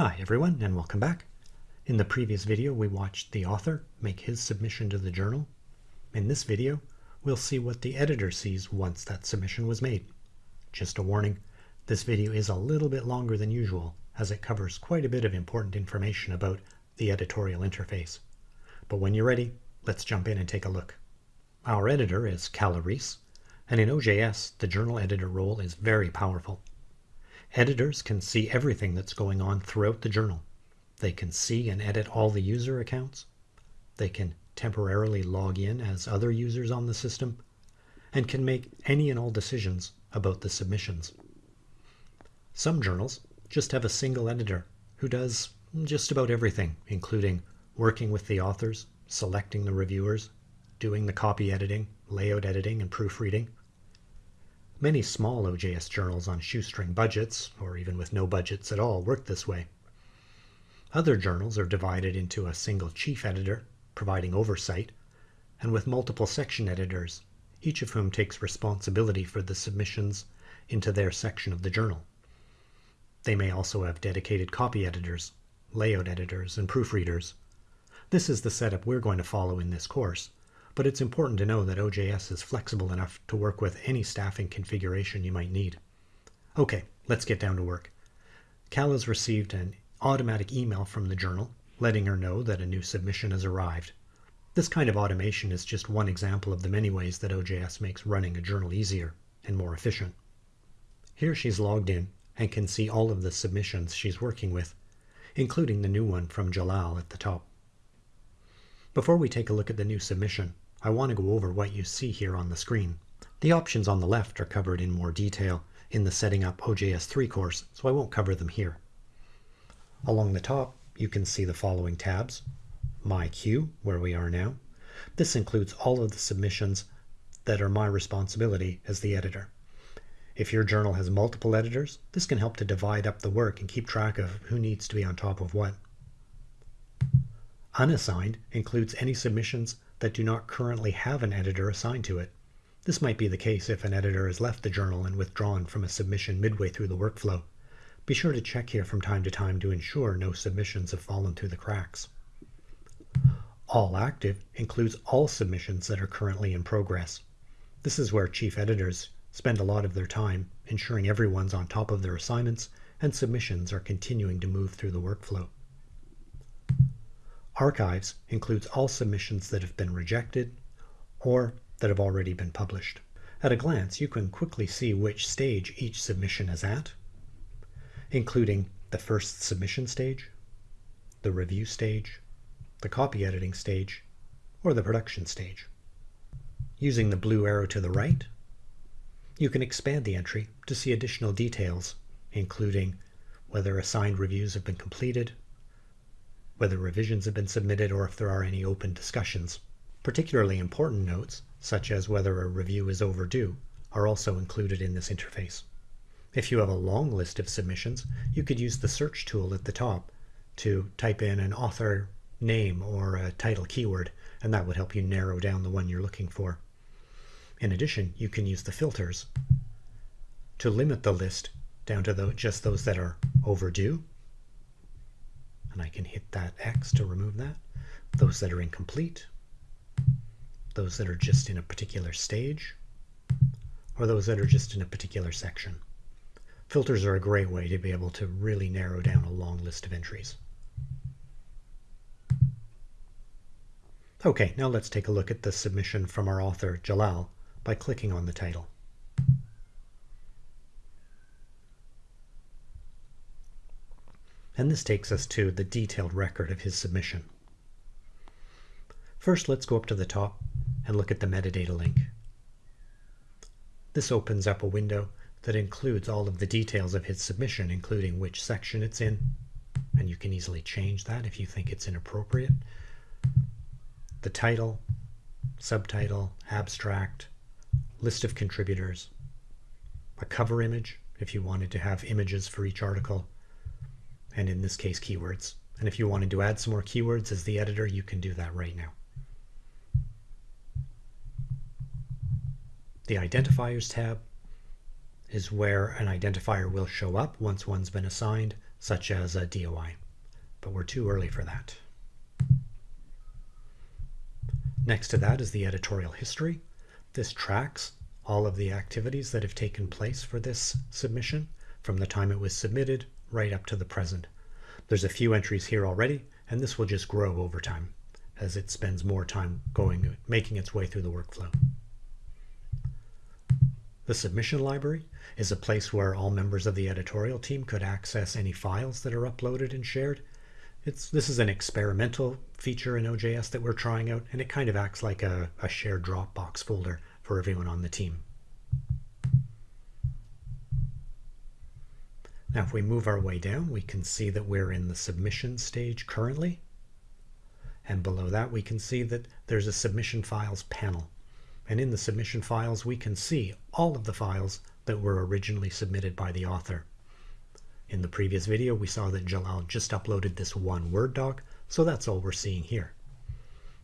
Hi everyone and welcome back. In the previous video we watched the author make his submission to the journal. In this video we'll see what the editor sees once that submission was made. Just a warning, this video is a little bit longer than usual as it covers quite a bit of important information about the editorial interface. But when you're ready, let's jump in and take a look. Our editor is Calla Reese, and in OJS the journal editor role is very powerful. Editors can see everything that's going on throughout the journal. They can see and edit all the user accounts. They can temporarily log in as other users on the system and can make any and all decisions about the submissions. Some journals just have a single editor who does just about everything, including working with the authors, selecting the reviewers, doing the copy editing, layout editing, and proofreading, Many small OJS journals on shoestring budgets, or even with no budgets at all, work this way. Other journals are divided into a single chief editor, providing oversight, and with multiple section editors, each of whom takes responsibility for the submissions into their section of the journal. They may also have dedicated copy editors, layout editors, and proofreaders. This is the setup we're going to follow in this course, but it's important to know that OJS is flexible enough to work with any staffing configuration you might need. Okay, let's get down to work. Calla's received an automatic email from the journal letting her know that a new submission has arrived. This kind of automation is just one example of the many ways that OJS makes running a journal easier and more efficient. Here she's logged in and can see all of the submissions she's working with, including the new one from Jalal at the top. Before we take a look at the new submission, I want to go over what you see here on the screen. The options on the left are covered in more detail in the Setting Up OJS 3 course, so I won't cover them here. Along the top, you can see the following tabs. My Queue, where we are now. This includes all of the submissions that are my responsibility as the editor. If your journal has multiple editors, this can help to divide up the work and keep track of who needs to be on top of what. Unassigned includes any submissions that do not currently have an editor assigned to it. This might be the case if an editor has left the journal and withdrawn from a submission midway through the workflow. Be sure to check here from time to time to ensure no submissions have fallen through the cracks. All active includes all submissions that are currently in progress. This is where chief editors spend a lot of their time ensuring everyone's on top of their assignments and submissions are continuing to move through the workflow. Archives includes all submissions that have been rejected or that have already been published. At a glance, you can quickly see which stage each submission is at, including the first submission stage, the review stage, the copy editing stage, or the production stage. Using the blue arrow to the right, you can expand the entry to see additional details, including whether assigned reviews have been completed, whether revisions have been submitted or if there are any open discussions. Particularly important notes, such as whether a review is overdue, are also included in this interface. If you have a long list of submissions, you could use the search tool at the top to type in an author name or a title keyword, and that would help you narrow down the one you're looking for. In addition, you can use the filters to limit the list down to the, just those that are overdue and I can hit that X to remove that. Those that are incomplete, those that are just in a particular stage, or those that are just in a particular section. Filters are a great way to be able to really narrow down a long list of entries. Okay, now let's take a look at the submission from our author, Jalal, by clicking on the title. And this takes us to the detailed record of his submission. First, let's go up to the top and look at the metadata link. This opens up a window that includes all of the details of his submission, including which section it's in, and you can easily change that if you think it's inappropriate. The title, subtitle, abstract, list of contributors, a cover image if you wanted to have images for each article, and in this case keywords. And if you wanted to add some more keywords as the editor, you can do that right now. The Identifiers tab is where an identifier will show up once one's been assigned. such as a DOI, but we're too early for that. Next to that is the editorial history. This tracks all of the activities that have taken place for this submission from the time it was submitted right up to the present. There's a few entries here already, and this will just grow over time as it spends more time going, making its way through the workflow. The submission library is a place where all members of the editorial team could access any files that are uploaded and shared. It's, this is an experimental feature in OJS that we're trying out, and it kind of acts like a, a shared Dropbox folder for everyone on the team. Now if we move our way down, we can see that we're in the submission stage currently. And below that, we can see that there's a submission files panel. And in the submission files, we can see all of the files that were originally submitted by the author. In the previous video, we saw that Jalal just uploaded this one Word doc, so that's all we're seeing here.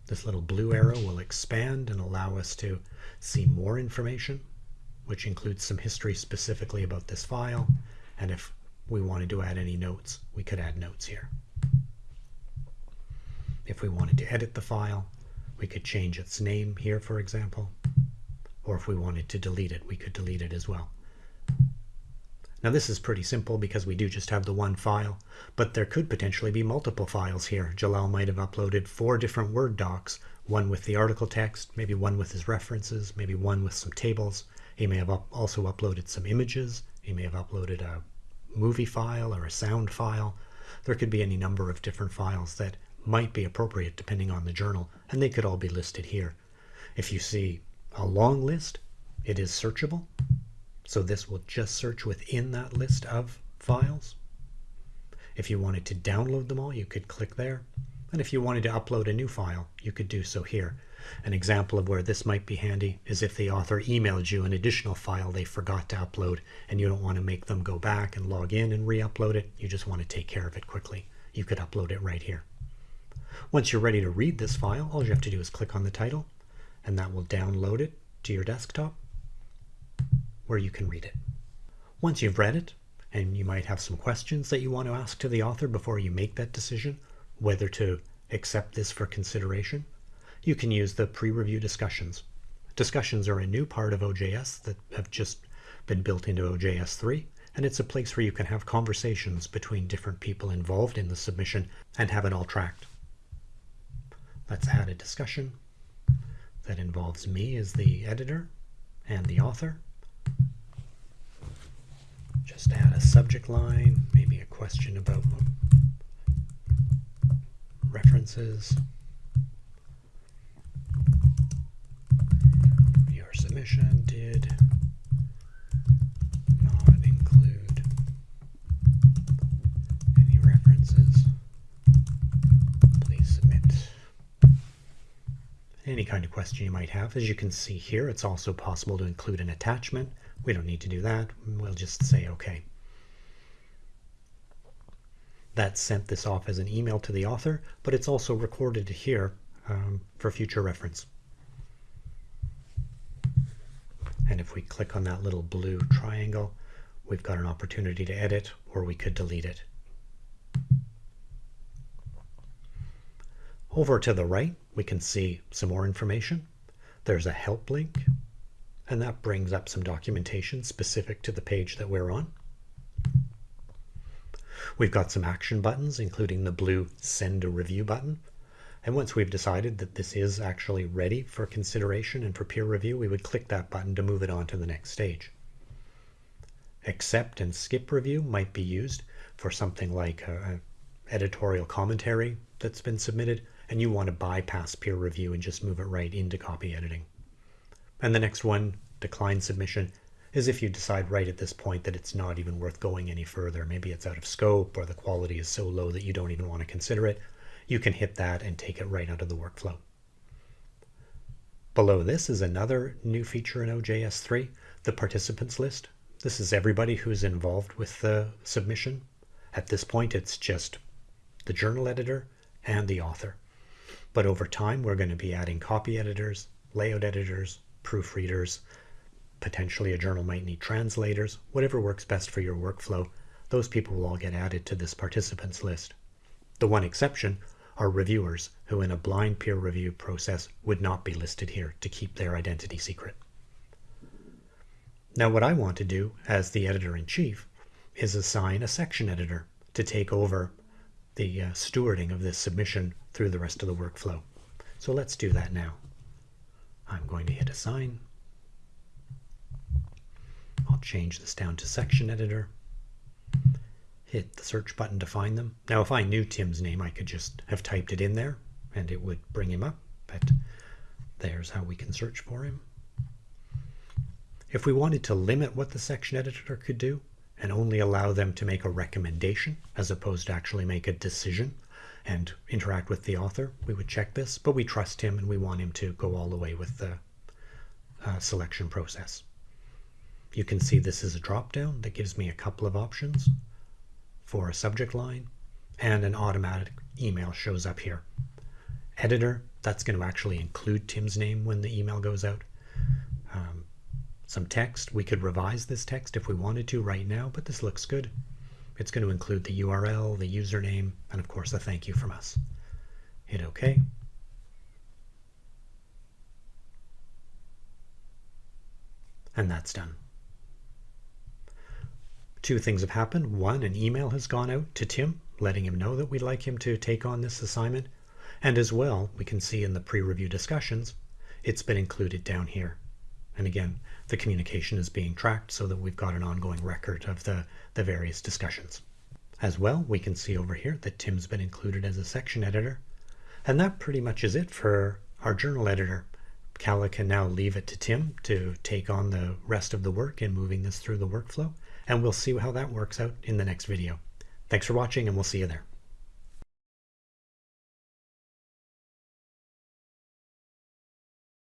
This little blue arrow will expand and allow us to see more information, which includes some history specifically about this file. And if we wanted to add any notes, we could add notes here. If we wanted to edit the file, we could change its name here, for example. Or if we wanted to delete it, we could delete it as well. Now this is pretty simple because we do just have the one file, but there could potentially be multiple files here. Jalal might have uploaded four different Word docs, one with the article text, maybe one with his references, maybe one with some tables. He may have up also uploaded some images. He may have uploaded a movie file or a sound file. There could be any number of different files that might be appropriate depending on the journal, and they could all be listed here. If you see a long list, it is searchable. So this will just search within that list of files. If you wanted to download them all, you could click there. And if you wanted to upload a new file, you could do so here. An example of where this might be handy is if the author emailed you an additional file they forgot to upload and you don't want to make them go back and log in and re-upload it. You just want to take care of it quickly. You could upload it right here. Once you're ready to read this file, all you have to do is click on the title and that will download it to your desktop where you can read it. Once you've read it, and you might have some questions that you want to ask to the author before you make that decision, whether to accept this for consideration, you can use the pre-review discussions. Discussions are a new part of OJS that have just been built into OJS 3, and it's a place where you can have conversations between different people involved in the submission and have it all tracked. Let's add a discussion that involves me as the editor and the author. Just add a subject line, maybe a question about references. Submission did not include any references. Please submit. Any kind of question you might have. As you can see here, it's also possible to include an attachment. We don't need to do that. We'll just say OK. That sent this off as an email to the author, but it's also recorded here um, for future reference. And if we click on that little blue triangle, we've got an opportunity to edit or we could delete it. Over to the right, we can see some more information. There's a help link, and that brings up some documentation specific to the page that we're on. We've got some action buttons, including the blue send a review button, and once we've decided that this is actually ready for consideration and for peer review, we would click that button to move it on to the next stage. Accept and skip review might be used for something like an editorial commentary that's been submitted, and you want to bypass peer review and just move it right into copy editing. And the next one, decline submission, is if you decide right at this point that it's not even worth going any further. Maybe it's out of scope or the quality is so low that you don't even want to consider it you can hit that and take it right out of the workflow. Below this is another new feature in OJS 3, the participants list. This is everybody who's involved with the submission. At this point, it's just the journal editor and the author. But over time, we're going to be adding copy editors, layout editors, proofreaders, potentially a journal might need translators, whatever works best for your workflow. those people will all get added to this participants list. The one exception are reviewers who in a blind peer review process would not be listed here to keep their identity secret. Now what I want to do as the editor-in-chief is assign a section editor to take over the uh, stewarding of this submission through the rest of the workflow. So let's do that now. I'm going to hit assign. I'll change this down to section editor. Hit the search button to find them. Now if I knew Tim's name I could just have typed it in there and it would bring him up but there's how we can search for him. If we wanted to limit what the section editor could do and only allow them to make a recommendation as opposed to actually make a decision and interact with the author, we would check this, but we trust him and we want him to go all the way with the uh, selection process. You can see this is a drop down that gives me a couple of options for a subject line and an automatic email shows up here. Editor, that's going to actually include Tim's name when the email goes out. Um, some text. We could revise this text if we wanted to right now, but this looks good. It's going to include the URL, the username, and of course a thank you from us. Hit OK. And that's done. Two things have happened. One, an email has gone out to Tim, letting him know that we'd like him to take on this assignment. And as well, we can see in the pre-review discussions, it's been included down here. And again, the communication is being tracked so that we've got an ongoing record of the, the various discussions. As well, we can see over here that Tim's been included as a section editor. And that pretty much is it for our journal editor. Calla can now leave it to Tim to take on the rest of the work in moving this through the workflow. And we'll see how that works out in the next video. Thanks for watching and we'll see you there.